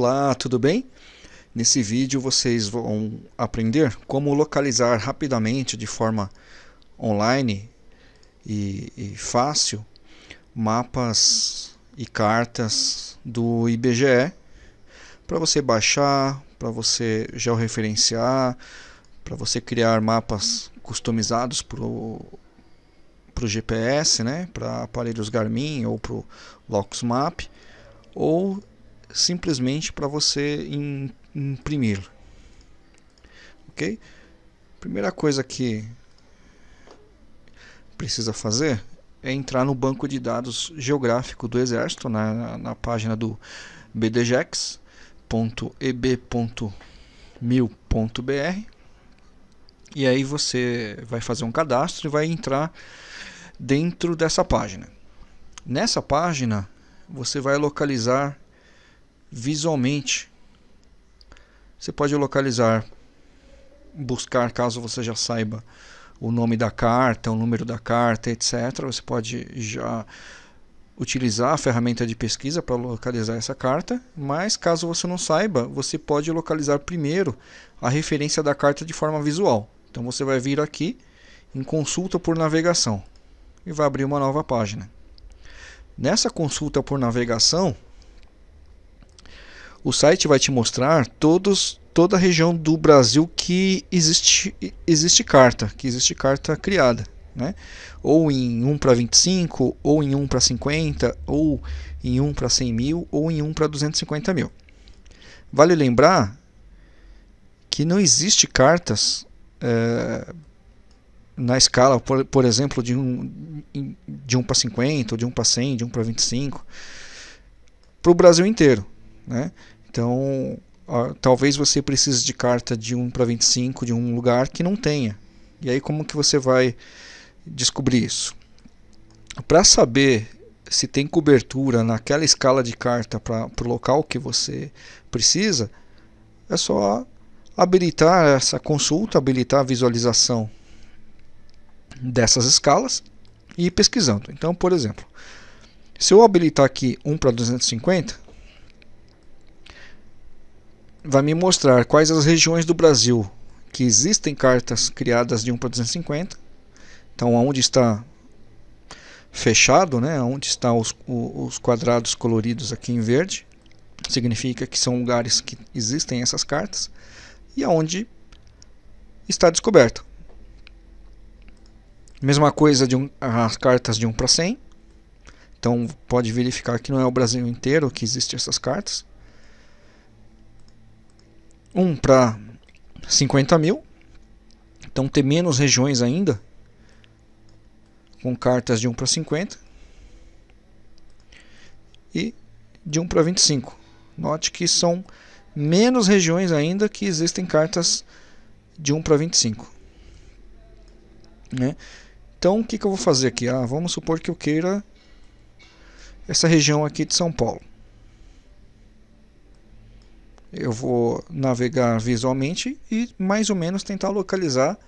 Olá, tudo bem? Nesse vídeo vocês vão aprender como localizar rapidamente, de forma online e, e fácil, mapas e cartas do IBGE para você baixar, para você georreferenciar, para você criar mapas customizados para o GPS, né, para aparelhos Garmin ou para o LoxMap, ou simplesmente para você imprimir. Ok? Primeira coisa que precisa fazer é entrar no banco de dados geográfico do Exército, na, na página do bdgex.eb.mil.br e aí você vai fazer um cadastro e vai entrar dentro dessa página. Nessa página você vai localizar visualmente. Você pode localizar, buscar caso você já saiba o nome da carta, o número da carta, etc. Você pode já utilizar a ferramenta de pesquisa para localizar essa carta, mas caso você não saiba, você pode localizar primeiro a referência da carta de forma visual. Então você vai vir aqui em consulta por navegação e vai abrir uma nova página. Nessa consulta por navegação, o site vai te mostrar todos, toda a região do Brasil que existe, existe carta, que existe carta criada. Né? Ou em 1 para 25, ou em 1 para 50, ou em 1 para 100 mil, ou em 1 para 250 mil. Vale lembrar que não existe cartas é, na escala, por, por exemplo, de 1, de 1 para 50, ou de 1 para 100, de 1 para 25, para o Brasil inteiro. Né? Então, talvez você precise de carta de 1 para 25 de um lugar que não tenha. E aí como que você vai descobrir isso? Para saber se tem cobertura naquela escala de carta para o local que você precisa, é só habilitar essa consulta, habilitar a visualização dessas escalas e ir pesquisando. Então, por exemplo, se eu habilitar aqui 1 para 250, vai me mostrar quais as regiões do Brasil que existem cartas criadas de 1 para 250. Então, onde está fechado, né, onde estão os, os quadrados coloridos aqui em verde, significa que são lugares que existem essas cartas, e aonde está descoberto. Mesma coisa de um, as cartas de 1 para 100. Então pode verificar que não é o Brasil inteiro que existem essas cartas. 1 para 50 mil. Então tem menos regiões ainda. Com cartas de 1 para 50. E de 1 para 25. Note que são menos regiões ainda que existem cartas de 1 para 25. Né? Então o que, que eu vou fazer aqui? Ah, vamos supor que eu queira essa região aqui de São Paulo eu vou navegar visualmente e mais ou menos tentar localizar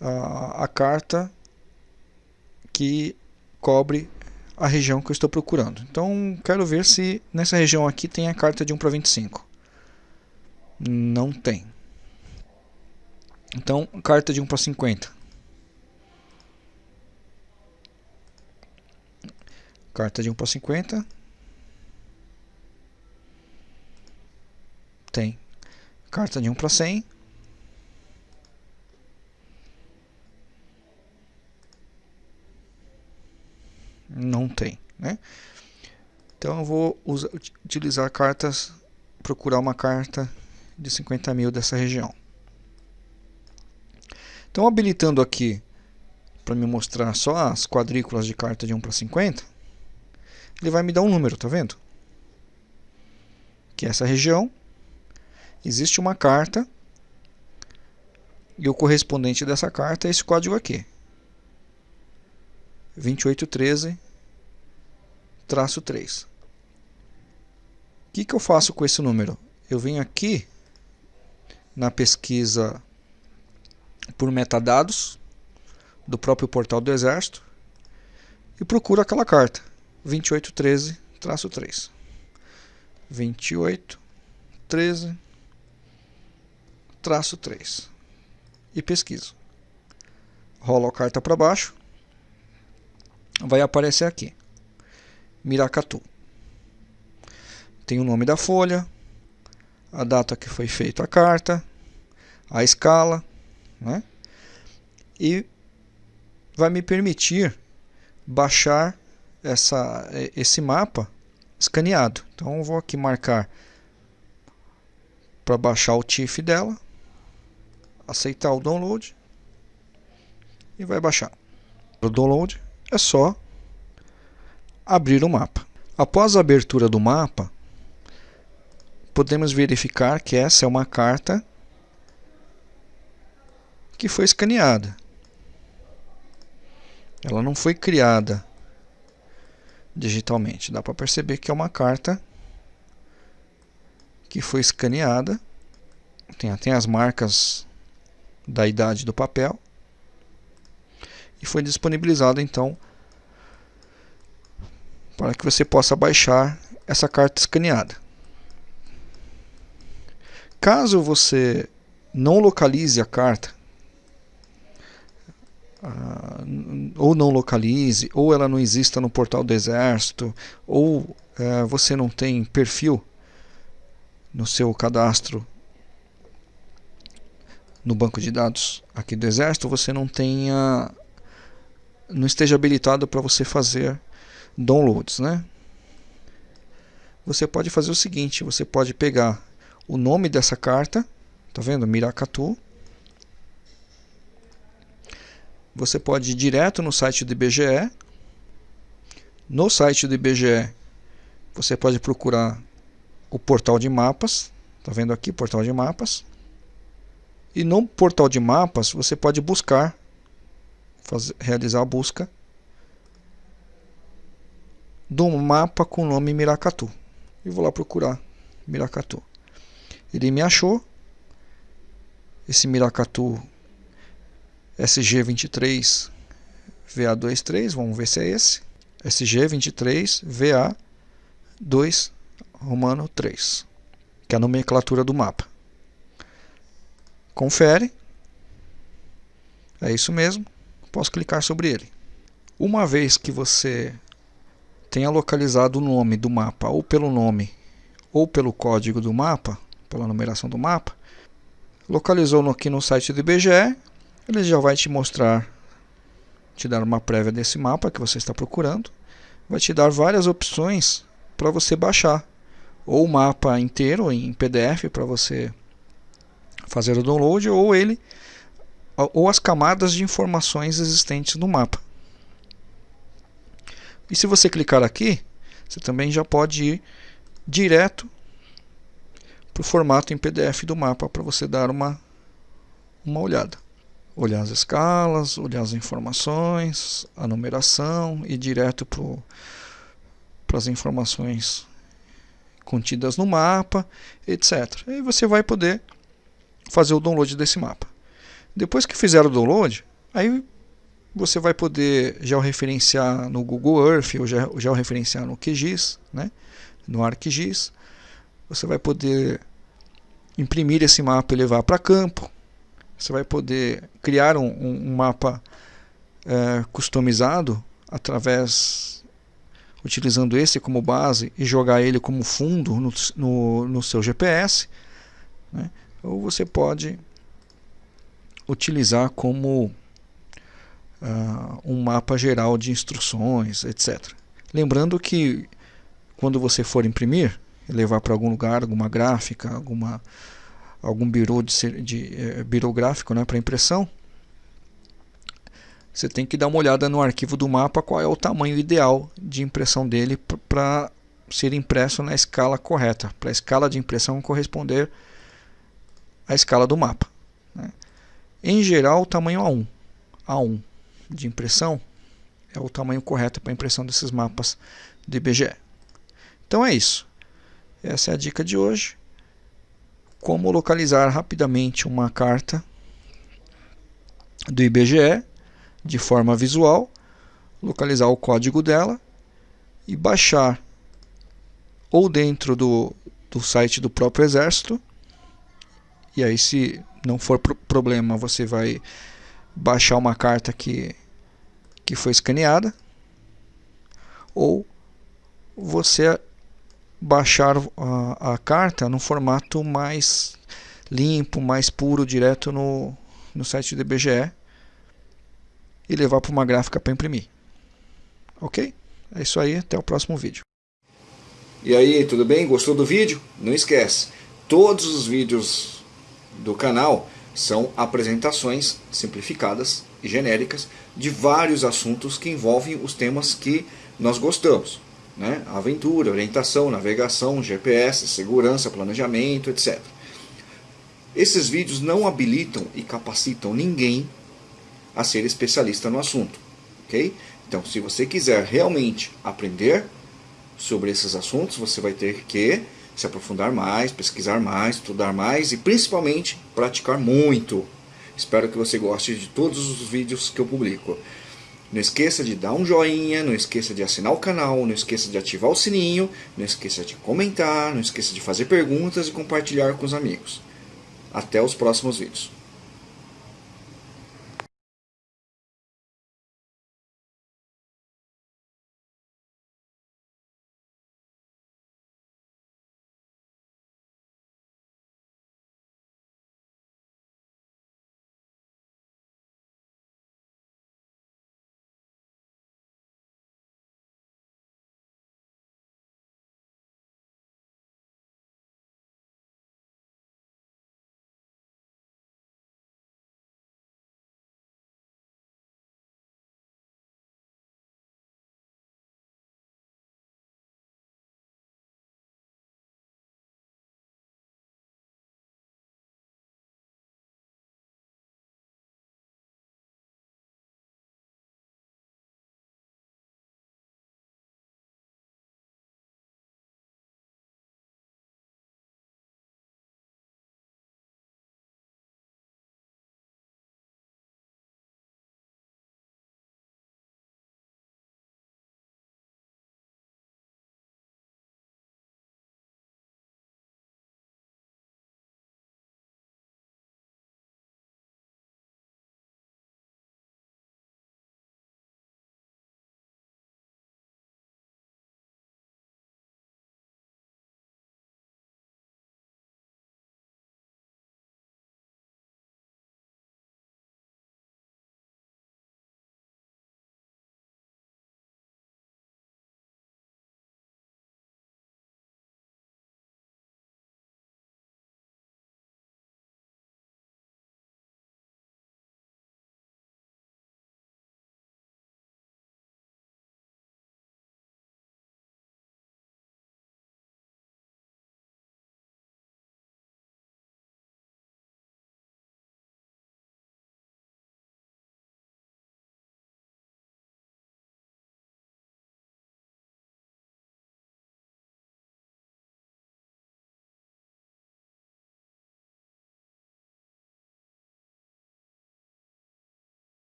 a, a carta que cobre a região que eu estou procurando. Então quero ver se nessa região aqui tem a carta de 1 para 25. Não tem. Então carta de 1 para 50. Carta de 1 para 50. Tem carta de 1 para 100. Não tem, né? Então eu vou usar, utilizar cartas, procurar uma carta de 50 mil dessa região. Então habilitando aqui para me mostrar só as quadrículas de carta de 1 para 50, ele vai me dar um número, tá vendo? Que é essa região existe uma carta e o correspondente dessa carta é esse código aqui. 2813-3. O que, que eu faço com esse número? Eu venho aqui na pesquisa por metadados do próprio portal do Exército e procuro aquela carta 2813-3. 28 13 traço 3 e pesquiso. Rolo a carta para baixo, vai aparecer aqui, Miracatu. Tem o nome da folha, a data que foi feita a carta, a escala, né? e vai me permitir baixar essa, esse mapa escaneado. Então vou aqui marcar para baixar o TIFF dela, aceitar o download e vai baixar. O download é só abrir o mapa. Após a abertura do mapa, podemos verificar que essa é uma carta que foi escaneada. Ela não foi criada digitalmente. Dá para perceber que é uma carta que foi escaneada. Tem, tem as marcas da idade do papel. E foi disponibilizada então para que você possa baixar essa carta escaneada. Caso você não localize a carta, uh, ou não localize, ou ela não exista no portal do Exército, ou uh, você não tem perfil no seu cadastro no banco de dados aqui do Exército, você não tenha não esteja habilitado para você fazer downloads, né? Você pode fazer o seguinte, você pode pegar o nome dessa carta, tá vendo? Miracatu. Você pode ir direto no site do IBGE. No site do IBGE, você pode procurar o portal de mapas, tá vendo aqui, portal de mapas. E no portal de mapas, você pode buscar, fazer, realizar a busca do mapa com o nome Miracatu. E vou lá procurar Miracatu. Ele me achou. Esse Miracatu SG23 VA23, vamos ver se é esse. SG23 VA2 Romano 3, que é a nomenclatura do mapa. Confere. É isso mesmo. Posso clicar sobre ele. Uma vez que você tenha localizado o nome do mapa ou pelo nome ou pelo código do mapa, pela numeração do mapa, localizou aqui no site do IBGE, ele já vai te mostrar, te dar uma prévia desse mapa que você está procurando, vai te dar várias opções para você baixar, ou o mapa inteiro em PDF para você fazer o download, ou ele, ou as camadas de informações existentes no mapa. E se você clicar aqui, você também já pode ir direto para o formato em PDF do mapa para você dar uma, uma olhada. Olhar as escalas, olhar as informações, a numeração e direto para as informações contidas no mapa, etc. E você vai poder fazer o download desse mapa. Depois que fizer o download, aí você vai poder georreferenciar no Google Earth ou georreferenciar no QGIS, né? no ArcGIS. Você vai poder imprimir esse mapa e levar para campo. Você vai poder criar um, um, mapa é, customizado através utilizando esse como base e jogar ele como fundo no, no, no seu GPS. Né? Ou você pode utilizar como uh, um mapa geral de instruções, etc. Lembrando que quando você for imprimir, levar para algum lugar, alguma gráfica, alguma, algum birô de, de é, birográfico né, para impressão, você tem que dar uma olhada no arquivo do mapa qual é o tamanho ideal de impressão dele para ser impresso na escala correta, para a escala de impressão corresponder à escala do mapa. Né? Em geral, o tamanho A1, A1 de impressão é o tamanho correto para impressão desses mapas do IBGE. Então é isso. Essa é a dica de hoje. Como localizar rapidamente uma carta do IBGE de forma visual, localizar o código dela e baixar ou dentro do, do site do próprio Exército. E aí, se não for pro problema, você vai baixar uma carta que, que foi escaneada. Ou você baixar a, a carta no formato mais limpo, mais puro, direto no, no site do IBGE e levar para uma gráfica para imprimir. Ok? É isso aí, até o próximo vídeo. E aí, tudo bem? Gostou do vídeo? Não esquece, todos os vídeos do canal são apresentações simplificadas e genéricas de vários assuntos que envolvem os temas que nós gostamos. Né? Aventura, orientação, navegação, GPS, segurança, planejamento, etc. Esses vídeos não habilitam e capacitam ninguém a ser especialista no assunto. ok? Então, se você quiser realmente aprender sobre esses assuntos, você vai ter que se aprofundar mais, pesquisar mais, estudar mais e principalmente praticar muito. Espero que você goste de todos os vídeos que eu publico. Não esqueça de dar um joinha, não esqueça de assinar o canal, não esqueça de ativar o sininho, não esqueça de comentar, não esqueça de fazer perguntas e compartilhar com os amigos. Até os próximos vídeos.